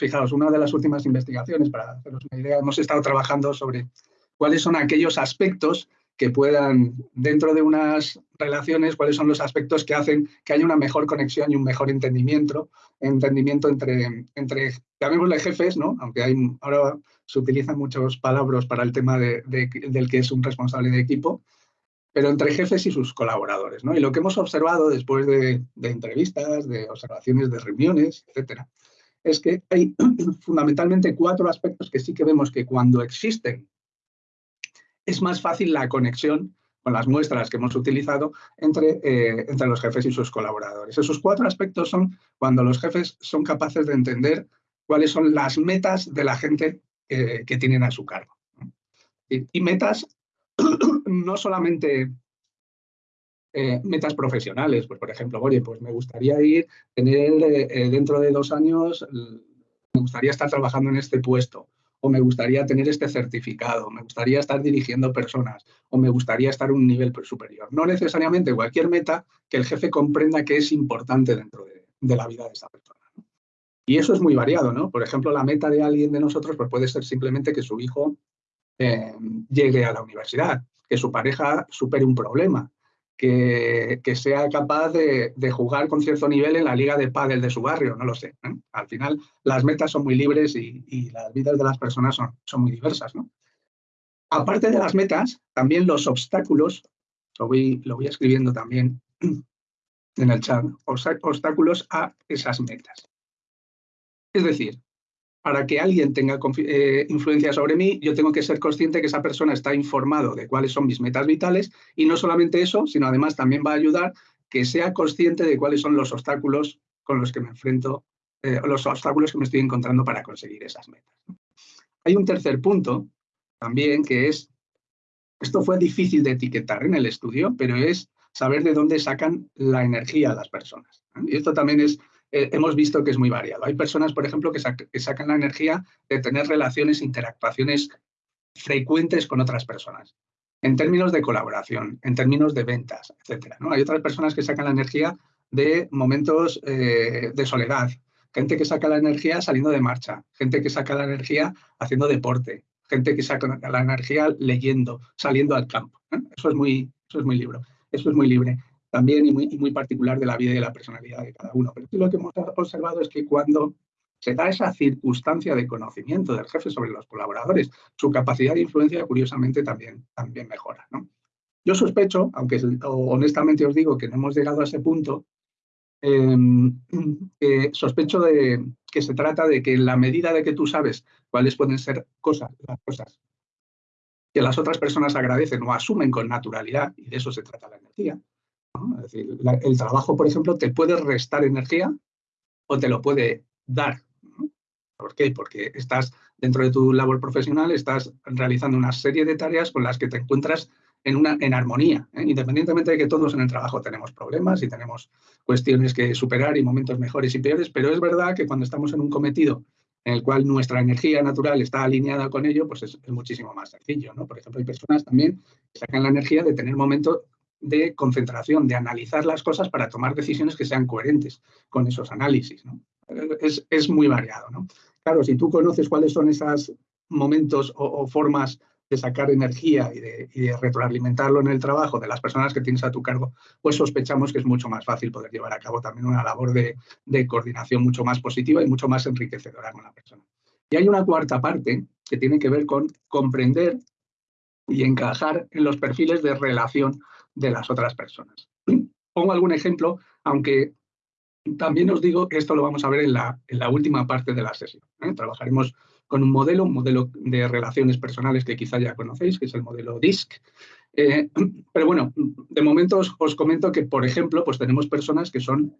fijaos, una de las últimas investigaciones, para haceros una idea, hemos estado trabajando sobre cuáles son aquellos aspectos que puedan, dentro de unas relaciones, cuáles son los aspectos que hacen que haya una mejor conexión y un mejor entendimiento, entendimiento entre, entre llamémosle jefes, ¿no? aunque ahora se utilizan muchas palabras para el tema de, del que es un responsable de equipo, pero entre jefes y sus colaboradores. ¿no? Y lo que hemos observado después de, de entrevistas, de observaciones de reuniones, etcétera, es que hay fundamentalmente cuatro aspectos que sí que vemos que cuando existen es más fácil la conexión con las muestras que hemos utilizado entre, eh, entre los jefes y sus colaboradores. Esos cuatro aspectos son cuando los jefes son capaces de entender cuáles son las metas de la gente que tienen a su cargo. Y, metas no solamente eh, metas profesionales, pues por ejemplo, oye, pues me gustaría ir, tener eh, dentro de dos años, me gustaría estar trabajando en este puesto, o me gustaría tener este certificado, me gustaría estar dirigiendo personas, o me gustaría estar a un nivel superior. No necesariamente cualquier meta que el jefe comprenda que es importante dentro de, la vida de esa persona. Y eso es muy variado, ¿no? Por ejemplo, la meta de alguien de nosotros pues puede ser simplemente que su hijo eh, llegue a la universidad, que su pareja supere un problema, que, sea capaz de, jugar con cierto nivel en la liga de pádel de su barrio, no lo sé. Al final, las metas son muy libres y, las vidas de las personas son, muy diversas. Aparte de las metas, también los obstáculos, lo voy escribiendo también en el chat, obstáculos a esas metas. Es decir, para que alguien tenga eh, influencia sobre mí, yo tengo que ser consciente que esa persona está informado de cuáles son mis metas vitales y no solamente eso, sino además también va a ayudar que sea consciente de cuáles son los obstáculos con los que me enfrento, eh, los obstáculos que me estoy encontrando para conseguir esas metas. Hay un tercer punto también que es, esto fue difícil de etiquetar en el estudio, pero es saber de dónde sacan la energía las personas. Y esto también es eh, hemos visto que es muy variado. Hay personas, por ejemplo, que, sacan la energía de tener relaciones, interactuaciones frecuentes con otras personas, en términos de colaboración, en términos de ventas, etc. ¿no? Hay otras personas que sacan la energía de momentos eh, de soledad, gente que saca la energía saliendo de marcha, gente que saca la energía haciendo deporte, gente que saca la energía leyendo, saliendo al campo. Eso, es muy, eso es muy libre. Eso es muy libre también y muy, muy, particular de la vida y de la personalidad de cada uno. Pero lo que hemos observado es que cuando se da esa circunstancia de conocimiento del jefe sobre los colaboradores, su capacidad de influencia, curiosamente, también, también mejora. ¿no? Yo sospecho, aunque honestamente os digo que no hemos llegado a ese punto, em, sospecho de que se trata de que en la medida de que tú sabes cuáles pueden ser cosas, las cosas que las otras personas agradecen o asumen con naturalidad, y de eso se trata la energía, es decir, el trabajo, por ejemplo, te puede restar energía o te lo puede dar. ¿Por qué? Porque estás dentro de tu labor profesional, estás realizando una serie de tareas con las que te encuentras en, una, en armonía, ¿eh? independientemente de que todos en el trabajo tenemos problemas y tenemos cuestiones que superar y momentos mejores y peores, pero es verdad que cuando estamos en un cometido en el cual nuestra energía natural está alineada con ello, pues es, es muchísimo más sencillo. ¿no? Por ejemplo, hay personas también que sacan la energía de tener momentos de concentración, de analizar las cosas para tomar decisiones que sean coherentes con esos análisis. Es, muy variado. ¿no? Claro, si tú conoces cuáles son esos momentos o, formas de sacar energía y de, retroalimentarlo en el trabajo de las personas que tienes a tu cargo, pues sospechamos que es mucho más fácil poder llevar a cabo también una labor de, de coordinación mucho más positiva y mucho más enriquecedora con la persona. Y hay una cuarta parte que tiene que ver con comprender y encajar en los perfiles de relación de las otras personas. Pongo algún ejemplo, aunque también os digo que esto lo vamos a ver en la, en la última parte de la sesión. ¿eh? Trabajaremos con un modelo, un modelo de relaciones personales que quizá ya conocéis, que es el modelo DISC. Eh, pero bueno, de momento os, comento que, por ejemplo, pues tenemos personas que son,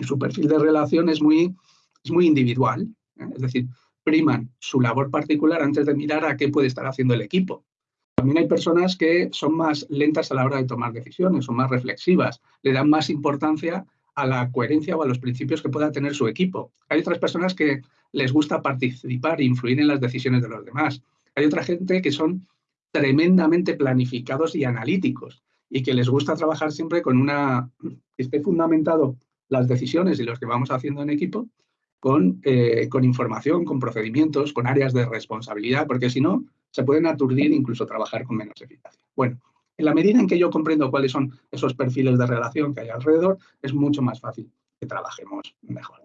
su perfil de relación es muy, es muy individual, ¿eh? es decir, priman su labor particular antes de mirar a qué puede estar haciendo el equipo. También hay personas que son más lentas a la hora de tomar decisiones, son más reflexivas, le dan más importancia a la coherencia o a los principios que pueda tener su equipo. Hay otras personas que les gusta participar e influir en las decisiones de los demás. Hay otra gente que son tremendamente planificados y analíticos y que les gusta trabajar siempre con una, que esté fundamentado las decisiones y los que vamos haciendo en equipo con, eh, con información, con procedimientos, con áreas de responsabilidad, porque si no, se pueden aturdir e incluso trabajar con menos eficacia. Bueno, en la medida en que yo comprendo cuáles son esos perfiles de relación que hay alrededor, es mucho más fácil que trabajemos mejor.